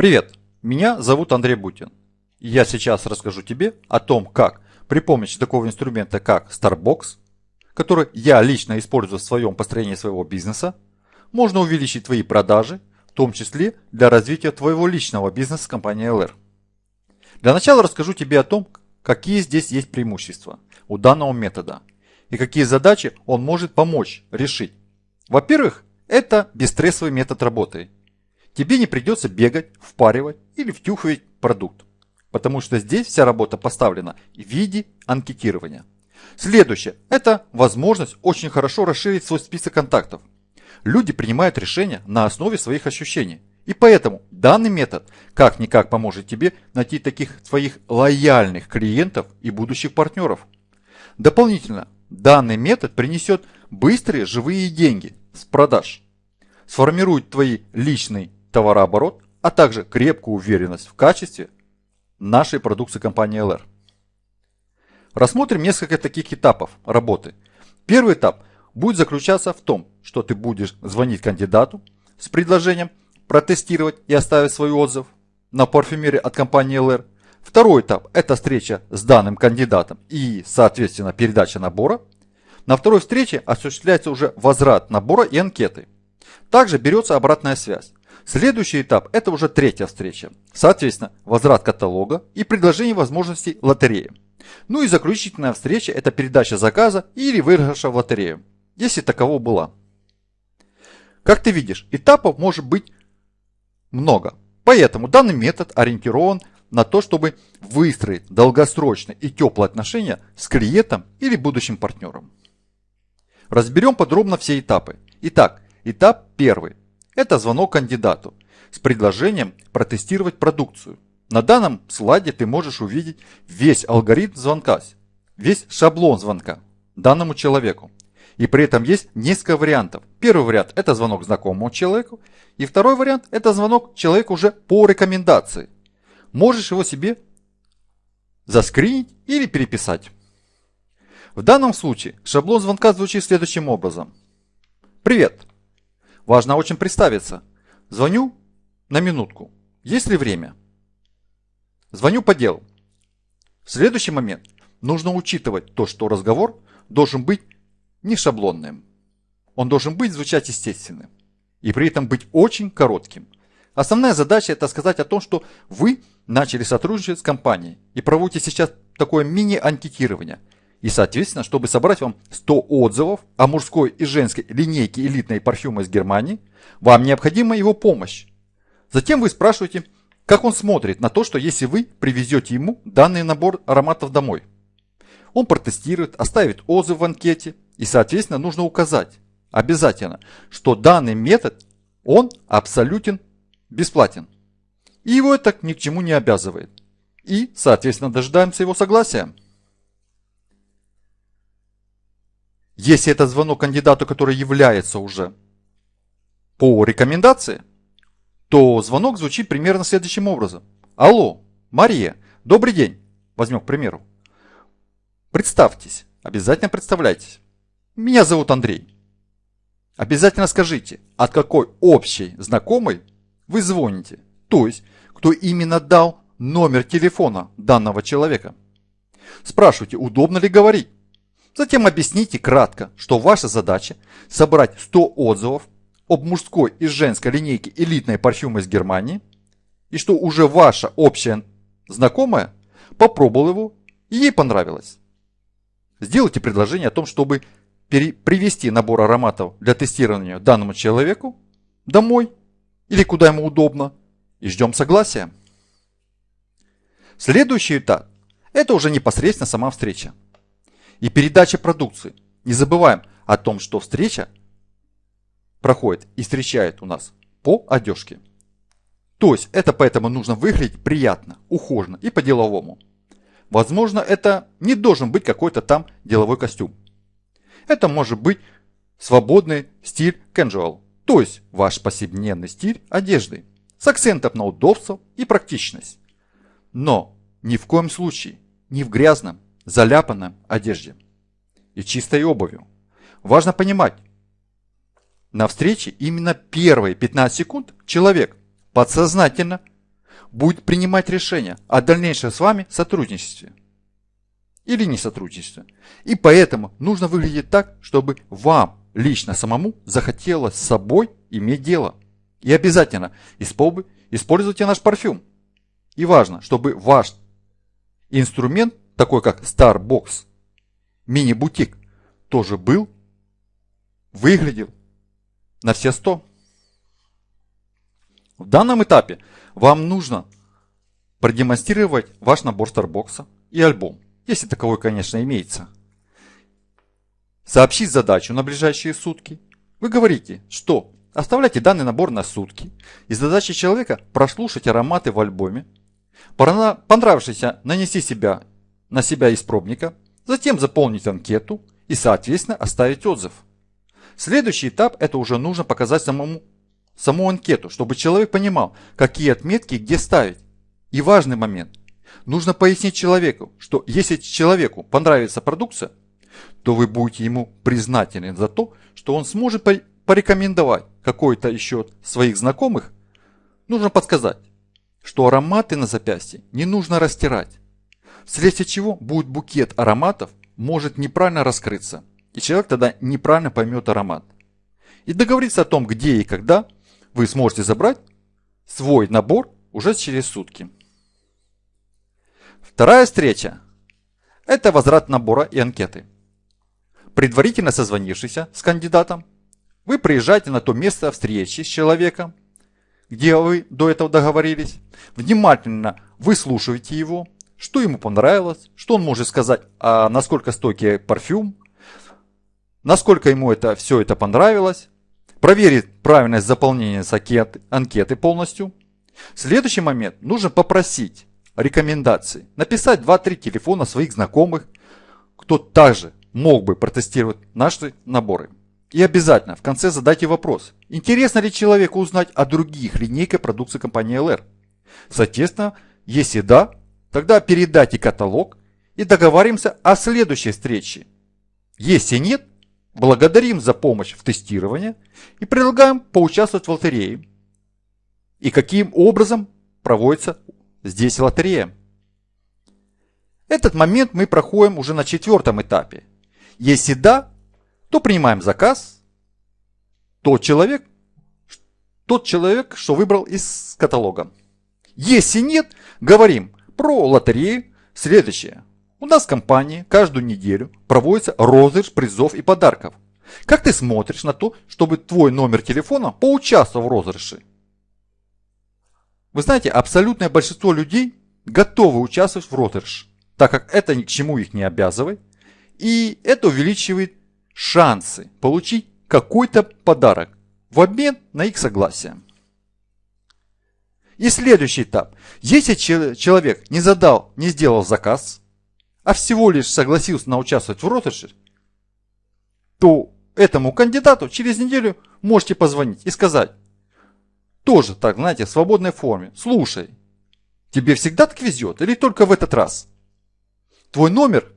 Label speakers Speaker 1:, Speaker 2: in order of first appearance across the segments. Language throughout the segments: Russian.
Speaker 1: Привет, меня зовут Андрей Бутин. Я сейчас расскажу тебе о том, как при помощи такого инструмента, как Starbox, который я лично использую в своем построении своего бизнеса, можно увеличить твои продажи, в том числе для развития твоего личного бизнеса с компанией LR. Для начала расскажу тебе о том, какие здесь есть преимущества у данного метода и какие задачи он может помочь решить. Во-первых, это бесстрессовый метод работы – тебе не придется бегать, впаривать или втюхивать продукт, потому что здесь вся работа поставлена в виде анкетирования. Следующее – это возможность очень хорошо расширить свой список контактов. Люди принимают решения на основе своих ощущений. И поэтому данный метод как-никак поможет тебе найти таких своих лояльных клиентов и будущих партнеров. Дополнительно, данный метод принесет быстрые живые деньги с продаж, сформирует твои личные товарооборот, а также крепкую уверенность в качестве нашей продукции компании LR. Рассмотрим несколько таких этапов работы. Первый этап будет заключаться в том, что ты будешь звонить кандидату с предложением протестировать и оставить свой отзыв на парфюмере от компании LR. Второй этап – это встреча с данным кандидатом и, соответственно, передача набора. На второй встрече осуществляется уже возврат набора и анкеты. Также берется обратная связь. Следующий этап – это уже третья встреча. Соответственно, возврат каталога и предложение возможностей лотереи. Ну и заключительная встреча – это передача заказа или выигрыша в лотерею, если таково была. Как ты видишь, этапов может быть много. Поэтому данный метод ориентирован на то, чтобы выстроить долгосрочные и теплые отношения с клиентом или будущим партнером. Разберем подробно все этапы. Итак, этап первый. Это звонок кандидату с предложением протестировать продукцию. На данном слайде ты можешь увидеть весь алгоритм звонка, весь шаблон звонка данному человеку. И при этом есть несколько вариантов. Первый вариант – это звонок знакомому человеку. И второй вариант – это звонок человеку уже по рекомендации. Можешь его себе заскринить или переписать. В данном случае шаблон звонка звучит следующим образом. Привет! Важно очень представиться. Звоню на минутку. Есть ли время? Звоню по делу. В следующий момент нужно учитывать то, что разговор должен быть не шаблонным. Он должен быть звучать естественным. И при этом быть очень коротким. Основная задача это сказать о том, что вы начали сотрудничать с компанией и проводите сейчас такое мини-анкетирование – и, соответственно, чтобы собрать вам 100 отзывов о мужской и женской линейке элитной парфюма из Германии, вам необходима его помощь. Затем вы спрашиваете, как он смотрит на то, что если вы привезете ему данный набор ароматов домой. Он протестирует, оставит отзыв в анкете и, соответственно, нужно указать обязательно, что данный метод, он абсолютен бесплатен. И его это ни к чему не обязывает. И, соответственно, дожидаемся его согласия. Если это звонок кандидату, который является уже по рекомендации, то звонок звучит примерно следующим образом. Алло, Мария, добрый день. Возьмем к примеру. Представьтесь, обязательно представляйтесь. Меня зовут Андрей. Обязательно скажите, от какой общей знакомой вы звоните. То есть, кто именно дал номер телефона данного человека. Спрашивайте, удобно ли говорить. Затем объясните кратко, что ваша задача собрать 100 отзывов об мужской и женской линейке элитной парфюма из Германии, и что уже ваша общая знакомая попробовала его и ей понравилось. Сделайте предложение о том, чтобы привести набор ароматов для тестирования данному человеку домой или куда ему удобно и ждем согласия. Следующий этап – это уже непосредственно сама встреча и передача продукции. Не забываем о том, что встреча проходит и встречает у нас по одежке. То есть это поэтому нужно выглядеть приятно, ухоженно и по-деловому. Возможно, это не должен быть какой-то там деловой костюм. Это может быть свободный стиль casual, то есть ваш повседневный стиль одежды с акцентом на удобство и практичность. Но ни в коем случае не в грязном заляпанной одежде и чистой обувью. Важно понимать, на встрече именно первые 15 секунд человек подсознательно будет принимать решение о дальнейшем с вами сотрудничестве или не сотрудничестве. И поэтому нужно выглядеть так, чтобы вам лично самому захотелось с собой иметь дело. И обязательно используйте наш парфюм. И важно, чтобы ваш инструмент, такой как Starbox, мини-бутик, тоже был, выглядел на все 100. В данном этапе вам нужно продемонстрировать ваш набор Starbox и альбом, если таковой, конечно, имеется. Сообщить задачу на ближайшие сутки. Вы говорите, что оставляйте данный набор на сутки, и задача человека прослушать ароматы в альбоме, понравившийся нанести себя на себя из пробника, затем заполнить анкету и, соответственно, оставить отзыв. Следующий этап – это уже нужно показать самому, саму анкету, чтобы человек понимал, какие отметки где ставить. И важный момент. Нужно пояснить человеку, что если человеку понравится продукция, то вы будете ему признательны за то, что он сможет порекомендовать какой-то еще своих знакомых. Нужно подсказать, что ароматы на запястье не нужно растирать, вследствие чего будет букет ароматов может неправильно раскрыться, и человек тогда неправильно поймет аромат. И договориться о том, где и когда вы сможете забрать свой набор уже через сутки. Вторая встреча – это возврат набора и анкеты. Предварительно созвонившись с кандидатом, вы приезжаете на то место встречи с человеком, где вы до этого договорились, внимательно выслушиваете его, что ему понравилось, что он может сказать, а насколько стойкий парфюм, насколько ему это все это понравилось, проверить правильность заполнения анкеты, анкеты полностью. Следующий момент, нужно попросить рекомендации, написать 2-3 телефона своих знакомых, кто также мог бы протестировать наши наборы. И обязательно в конце задайте вопрос, интересно ли человеку узнать о других линейках продукции компании LR. Соответственно, если да, тогда передайте каталог и договоримся о следующей встрече. Если нет, благодарим за помощь в тестировании и предлагаем поучаствовать в лотерее. И каким образом проводится здесь лотерея. Этот момент мы проходим уже на четвертом этапе. Если да, то принимаем заказ. Тот человек, тот человек, что выбрал из каталога. Если нет, говорим про лотерею. Следующее. У нас в компании каждую неделю проводится розыгрыш призов и подарков. Как ты смотришь на то, чтобы твой номер телефона поучаствовал в розыгрыше? Вы знаете, абсолютное большинство людей готовы участвовать в розыгрыш, так как это ни к чему их не обязывает, и это увеличивает шансы получить какой-то подарок в обмен на их согласие. И следующий этап. Если человек не задал, не сделал заказ, а всего лишь согласился на участвовать в розыгрыше, то этому кандидату через неделю можете позвонить и сказать, тоже так, знаете, в свободной форме. Слушай, тебе всегда так везет или только в этот раз? Твой номер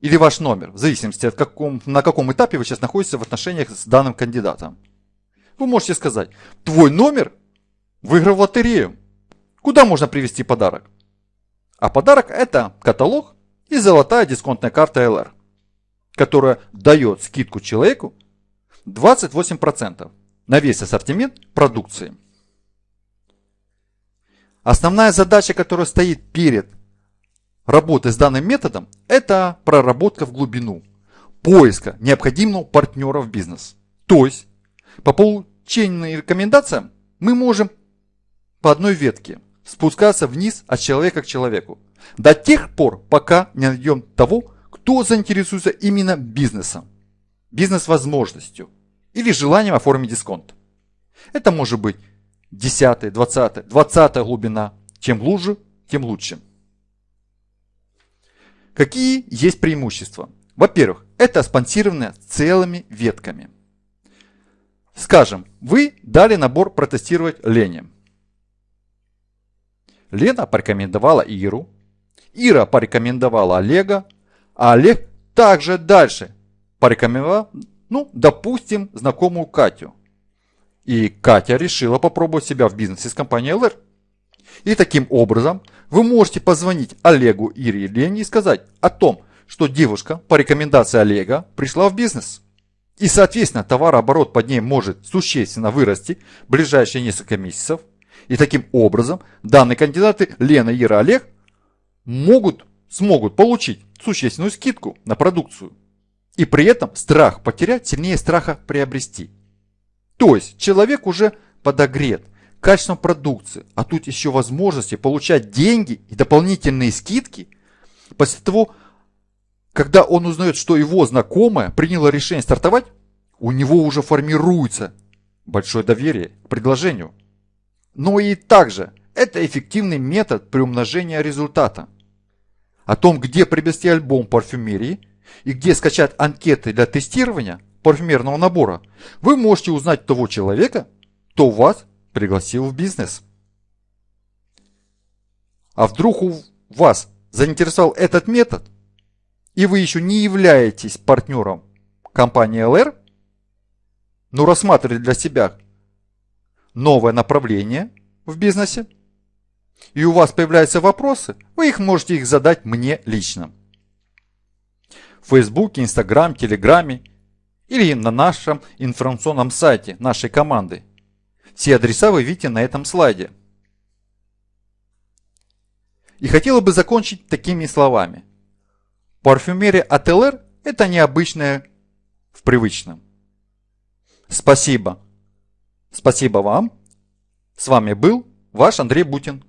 Speaker 1: или ваш номер, в зависимости от каком, на каком этапе вы сейчас находитесь в отношениях с данным кандидатом. Вы можете сказать, твой номер выиграл лотерею. Куда можно привезти подарок? А подарок это каталог и золотая дисконтная карта LR, которая дает скидку человеку 28% на весь ассортимент продукции. Основная задача, которая стоит перед работой с данным методом, это проработка в глубину, поиска необходимого партнера в бизнес. То есть, по получению рекомендациям мы можем по одной ветке спускаться вниз от человека к человеку. До тех пор, пока не найдем того, кто заинтересуется именно бизнесом, бизнес-возможностью – или желанием оформить дисконт. Это может быть 10, 20, 20 глубина. Чем глубже, тем лучше. Какие есть преимущества? Во-первых, это спонсирование целыми ветками. Скажем, вы дали набор протестировать Лене. Лена порекомендовала Иру, Ира порекомендовала Олега, а Олег также дальше порекомендовал ну, допустим, знакомую Катю. И Катя решила попробовать себя в бизнесе с компанией LR. И таким образом вы можете позвонить Олегу или Лене и сказать о том, что девушка по рекомендации Олега пришла в бизнес. И, соответственно, товарооборот под ней может существенно вырасти в ближайшие несколько месяцев. И таким образом данные кандидаты Лена, Ира, Олег могут, смогут получить существенную скидку на продукцию. И при этом страх потерять сильнее страха приобрести. То есть человек уже подогрет качеством продукции, а тут еще возможности получать деньги и дополнительные скидки после того, когда он узнает, что его знакомая приняла решение стартовать, у него уже формируется большое доверие к предложению. Но и также это эффективный метод приумножения результата. О том, где приобрести альбом парфюмерии и где скачать анкеты для тестирования парфюмерного набора, вы можете узнать того человека, кто вас пригласил в бизнес. А вдруг у вас заинтересовал этот метод, и вы еще не являетесь партнером компании LR, но рассматриваете для себя новое направление в бизнесе, и у вас появляются вопросы, вы их можете их задать мне лично. В Фейсбуке, Инстаграм, Телеграме или на нашем информационном сайте нашей команды. Все адреса вы видите на этом слайде. И хотела бы закончить такими словами. Парфюмерия от ЛР – это необычное в привычном. Спасибо. Спасибо вам. С вами был ваш Андрей Бутин.